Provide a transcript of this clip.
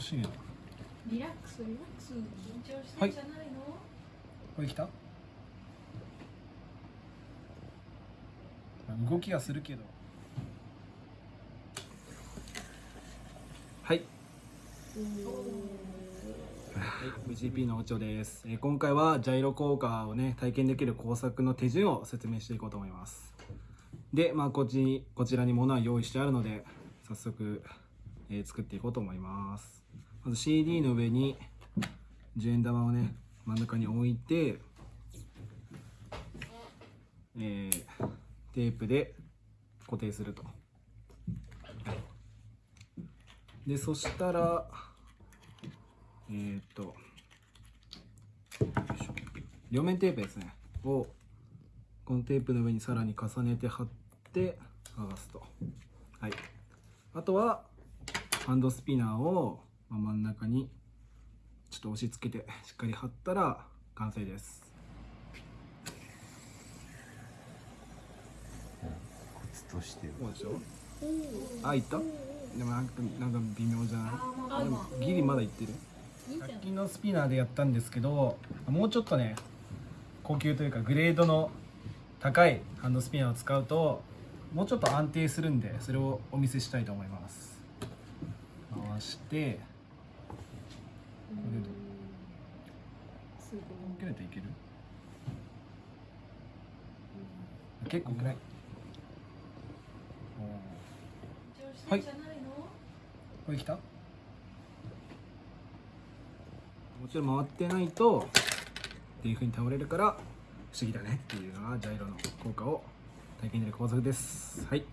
しいな。リラックスリラックス緊張してんじゃないの、これ来た？動きはするけど。はい。VGP のおちょです、えー今回はジャイロ効果をね体験できる工作の手順を説明していこうと思います。でまあこっちにこちらに物は用意してあるので早速、えー作っていこうと思います。まず CD の上に10円玉をね真ん中に置いて、えーテープで固定すると。でそしたらえーっと両面テープですね。をこのテープの上にさらに重ねて貼って剥がすと。はい。あとはハンドスピナーをまあ真ん中にちょっと押し付けてしっかり貼ったら完成です。コツとしてるそうでしょ？あいった？でもなんかなんか微妙じゃない？でもギリまだいってる。100均のスピナーでやったんですけどもうちょっとね高級というかグレードの高いハンドスピナーを使うともうちょっと安定するんでそれをお見せしたいと思います回してこれでどう？すご切れてい。ける結構暗い。おー。いこれ来た？もちろん回ってないとっていう風に倒れるから不思議だねっていうのがジャイロの効果を体験できる工作です。はい